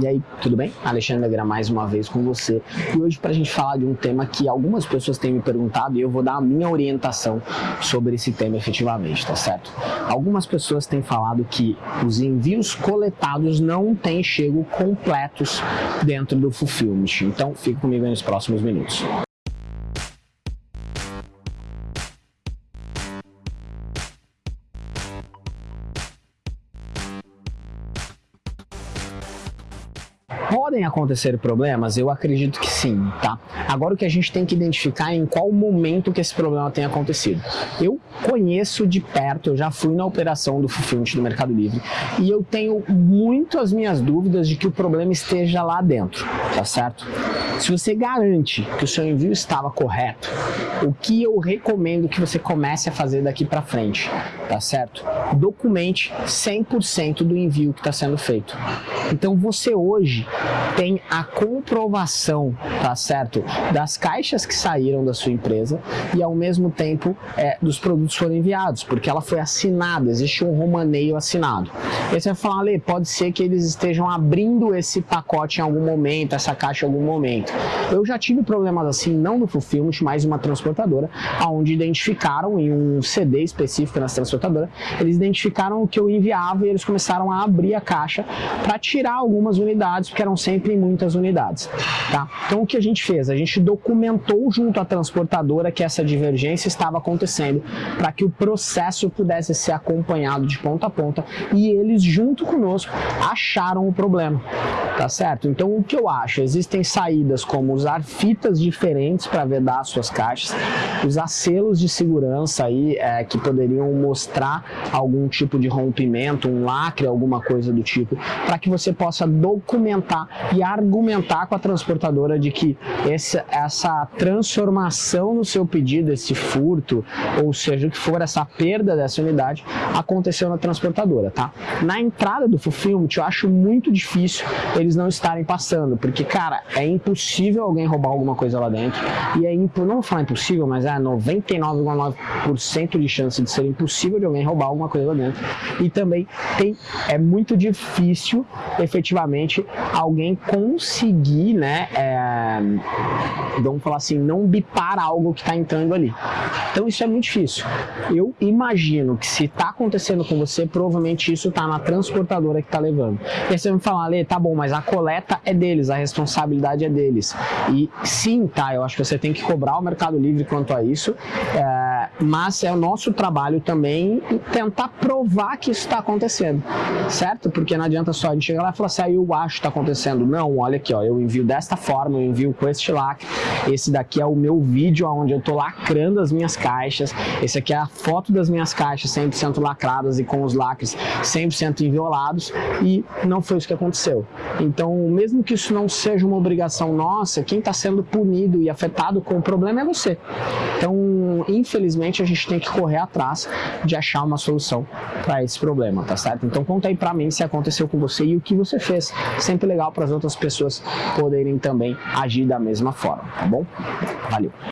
E aí, tudo bem? Alexandre Negra mais uma vez com você. E hoje para a gente falar de um tema que algumas pessoas têm me perguntado e eu vou dar a minha orientação sobre esse tema efetivamente, tá certo? Algumas pessoas têm falado que os envios coletados não têm chego completos dentro do Fulfillment. Então, fique comigo nos próximos minutos. Podem acontecer problemas? Eu acredito que sim, tá? Agora o que a gente tem que identificar é em qual momento que esse problema tem acontecido. Eu conheço de perto, eu já fui na operação do Fulfillment do Mercado Livre e eu tenho muito as minhas dúvidas de que o problema esteja lá dentro, tá certo? Se você garante que o seu envio estava correto, o que eu recomendo que você comece a fazer daqui para frente, tá certo? Documente 100% do envio que está sendo feito. Então você hoje tem a comprovação, tá certo, das caixas que saíram da sua empresa e ao mesmo tempo é, dos produtos foram enviados, porque ela foi assinada, existe um romaneio assinado. E você vai falar, pode ser que eles estejam abrindo esse pacote em algum momento, essa caixa em algum momento. Eu já tive problemas assim, não no Fulfillment, mas uma transportadora, onde identificaram em um CD específico nessa transportadora, eles identificaram o que eu enviava e eles começaram a abrir a caixa para tirar algumas unidades, porque eram sempre muitas unidades. Tá? Então o que a gente fez? A gente documentou junto à transportadora que essa divergência estava acontecendo para que o processo pudesse ser acompanhado de ponta a ponta e eles junto conosco acharam o problema. Tá certo? Então o que eu acho? Existem saídas como usar fitas diferentes para vedar suas caixas, usar selos de segurança aí é, que poderiam mostrar algum tipo de rompimento, um lacre, alguma coisa do tipo, para que você possa documentar e argumentar com a transportadora de que esse, essa transformação no seu pedido, esse furto, ou seja, o que for, essa perda dessa unidade, aconteceu na transportadora, tá? Na entrada do fulfillment, eu acho muito difícil eles não estarem passando, porque, cara, é impossível alguém roubar alguma coisa lá dentro, e é impo não vou falar impossível, mas é 99,9% de chance de ser impossível de alguém roubar alguma coisa lá dentro, e também tem, é muito difícil, efetivamente, alguém conseguir, né, é, vamos falar assim, não bipar algo que está entrando ali. Então isso é muito difícil. Eu imagino que se está acontecendo com você, provavelmente isso está na transportadora que está levando. E aí você vai me falar, Lê, tá bom, mas a coleta é deles, a responsabilidade é deles. E sim, tá, eu acho que você tem que cobrar o Mercado Livre quanto a isso, é, mas é o nosso trabalho também tentar provar que isso está acontecendo, certo? Porque não adianta só a gente chegar lá e falar assim, ah, eu acho que está acontecendo. Não, olha aqui, ó, eu envio desta forma, eu envio com este lacre, esse daqui é o meu vídeo onde eu estou lacrando as minhas caixas, esse aqui é a foto das minhas caixas 100% lacradas e com os lacres 100% inviolados e não foi isso que aconteceu. Então, mesmo que isso não seja uma obrigação nossa, quem está sendo punido e afetado com o problema é você. Então, infelizmente, a gente tem que correr atrás de achar uma solução para esse problema, tá certo? Então, conta aí para mim se aconteceu com você e o que você fez. Sempre legal para as outras pessoas poderem também agir da mesma forma, tá bom? Valeu!